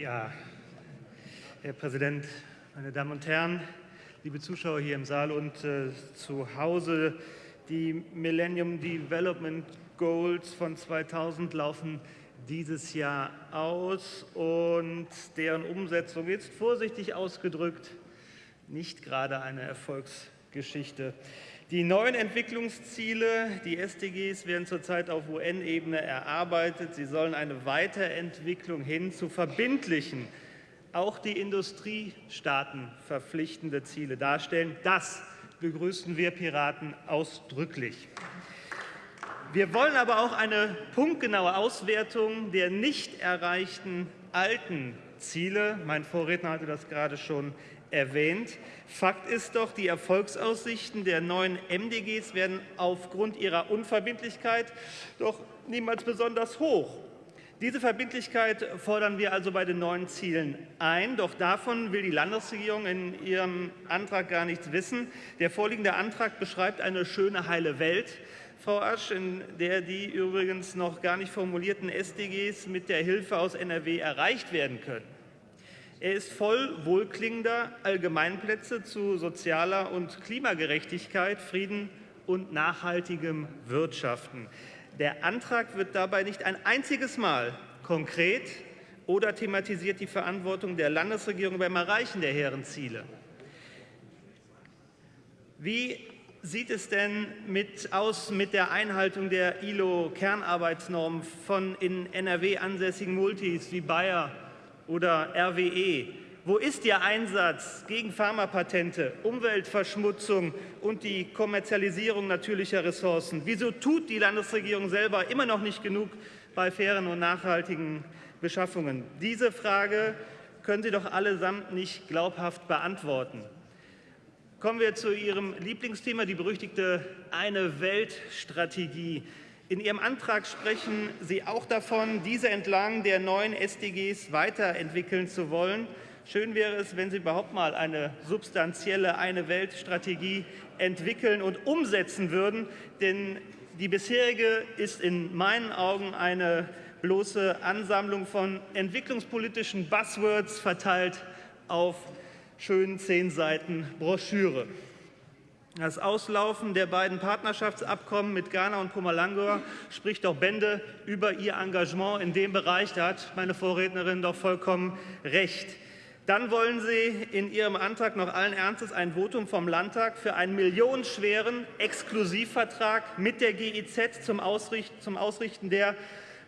Ja, Herr Präsident, meine Damen und Herren, liebe Zuschauer hier im Saal und äh, zu Hause, die Millennium Development Goals von 2000 laufen dieses Jahr aus und deren Umsetzung ist vorsichtig ausgedrückt nicht gerade eine Erfolgsgeschichte. Die neuen Entwicklungsziele, die SDGs, werden zurzeit auf UN-Ebene erarbeitet. Sie sollen eine Weiterentwicklung hin zu verbindlichen, auch die Industriestaaten verpflichtende Ziele darstellen. Das begrüßen wir Piraten ausdrücklich. Wir wollen aber auch eine punktgenaue Auswertung der nicht erreichten alten Ziele. Mein Vorredner hatte das gerade schon erwähnt. Fakt ist doch, die Erfolgsaussichten der neuen MDGs werden aufgrund ihrer Unverbindlichkeit doch niemals besonders hoch. Diese Verbindlichkeit fordern wir also bei den neuen Zielen ein. Doch davon will die Landesregierung in ihrem Antrag gar nichts wissen. Der vorliegende Antrag beschreibt eine schöne, heile Welt, Frau Asch, in der die übrigens noch gar nicht formulierten SDGs mit der Hilfe aus NRW erreicht werden können. Er ist voll wohlklingender Allgemeinplätze zu sozialer und Klimagerechtigkeit, Frieden und nachhaltigem Wirtschaften. Der Antrag wird dabei nicht ein einziges Mal konkret oder thematisiert die Verantwortung der Landesregierung beim Erreichen der hehren Ziele. Wie sieht es denn mit aus mit der Einhaltung der ILO-Kernarbeitsnorm von in NRW ansässigen Multis wie Bayer oder RWE? Wo ist Ihr Einsatz gegen Pharmapatente, Umweltverschmutzung und die Kommerzialisierung natürlicher Ressourcen? Wieso tut die Landesregierung selber immer noch nicht genug bei fairen und nachhaltigen Beschaffungen? Diese Frage können Sie doch allesamt nicht glaubhaft beantworten. Kommen wir zu Ihrem Lieblingsthema, die berüchtigte Eine-Welt-Strategie. In Ihrem Antrag sprechen Sie auch davon, diese entlang der neuen SDGs weiterentwickeln zu wollen. Schön wäre es, wenn Sie überhaupt mal eine substanzielle Eine-Welt-Strategie entwickeln und umsetzen würden, denn die bisherige ist in meinen Augen eine bloße Ansammlung von entwicklungspolitischen Buzzwords verteilt auf schönen zehn Seiten Broschüre. Das Auslaufen der beiden Partnerschaftsabkommen mit Ghana und Pumalanga spricht doch Bände über ihr Engagement in dem Bereich. Da hat meine Vorrednerin doch vollkommen recht. Dann wollen Sie in Ihrem Antrag noch allen Ernstes ein Votum vom Landtag für einen millionenschweren Exklusivvertrag mit der GIZ zum, Ausrichten, zum Ausrichten der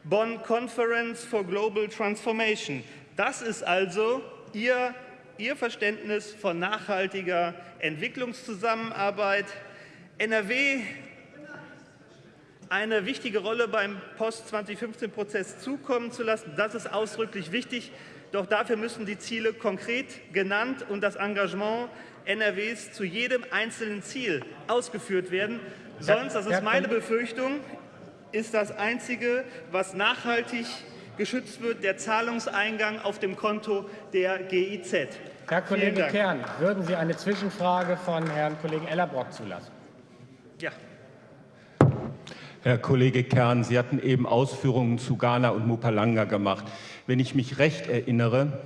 Bonn Conference for Global Transformation. Das ist also Ihr Ihr Verständnis von nachhaltiger Entwicklungszusammenarbeit. NRW eine wichtige Rolle beim Post-2015-Prozess zukommen zu lassen. Das ist ausdrücklich wichtig. Doch dafür müssen die Ziele konkret genannt und das Engagement NRWs zu jedem einzelnen Ziel ausgeführt werden. Sonst, das ist meine Befürchtung, ist das Einzige, was nachhaltig geschützt wird der Zahlungseingang auf dem Konto der GIZ. Herr Kollege Kern, würden Sie eine Zwischenfrage von Herrn Kollegen Ellerbrock zulassen? Ja. Herr Kollege Kern, Sie hatten eben Ausführungen zu Ghana und Mupalanga gemacht. Wenn ich mich recht erinnere,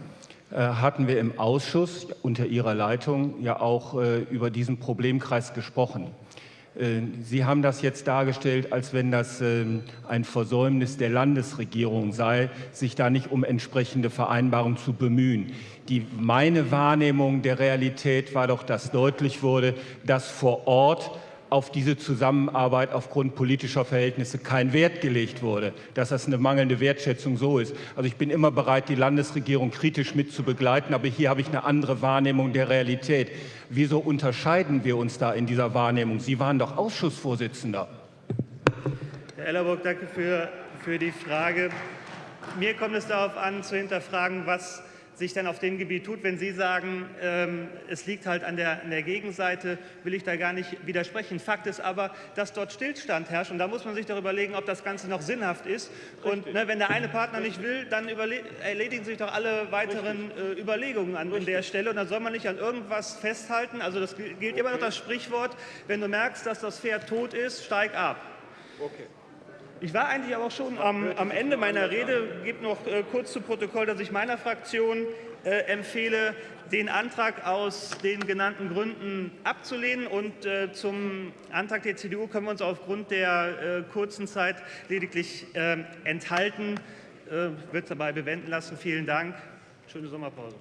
äh, hatten wir im Ausschuss unter Ihrer Leitung ja auch äh, über diesen Problemkreis gesprochen. Äh, Sie haben das jetzt dargestellt, als wenn das ähm, ein Versäumnis der Landesregierung sei, sich da nicht um entsprechende Vereinbarungen zu bemühen. Die, meine Wahrnehmung der Realität war doch, dass deutlich wurde, dass vor Ort auf diese Zusammenarbeit aufgrund politischer Verhältnisse kein Wert gelegt wurde, dass das eine mangelnde Wertschätzung so ist. Also ich bin immer bereit, die Landesregierung kritisch mit zu begleiten, aber hier habe ich eine andere Wahrnehmung der Realität. Wieso unterscheiden wir uns da in dieser Wahrnehmung? Sie waren doch Ausschussvorsitzender. Herr Ellerburg, danke für, für die Frage. Mir kommt es darauf an, zu hinterfragen, was sich dann auf dem Gebiet tut. Wenn Sie sagen, ähm, es liegt halt an der, an der, Gegenseite, will ich da gar nicht widersprechen. Fakt ist aber, dass dort Stillstand herrscht und da muss man sich doch überlegen, ob das Ganze noch sinnhaft ist. Und ne, wenn der eine Partner nicht will, dann erledigen sich doch alle weiteren äh, Überlegungen an, an, der Stelle und dann soll man nicht an irgendwas festhalten. Also das gilt immer noch das Sprichwort, wenn du merkst, dass das Pferd tot ist, steig ab. Okay. Ich war eigentlich aber auch schon am, am Ende meiner Rede. Gebt noch äh, kurz zu Protokoll, dass ich meiner Fraktion äh, empfehle, den Antrag aus den genannten Gründen abzulehnen. Und äh, zum Antrag der CDU können wir uns aufgrund der äh, kurzen Zeit lediglich äh, enthalten. Äh, wird dabei bewenden lassen. Vielen Dank. Schöne Sommerpause.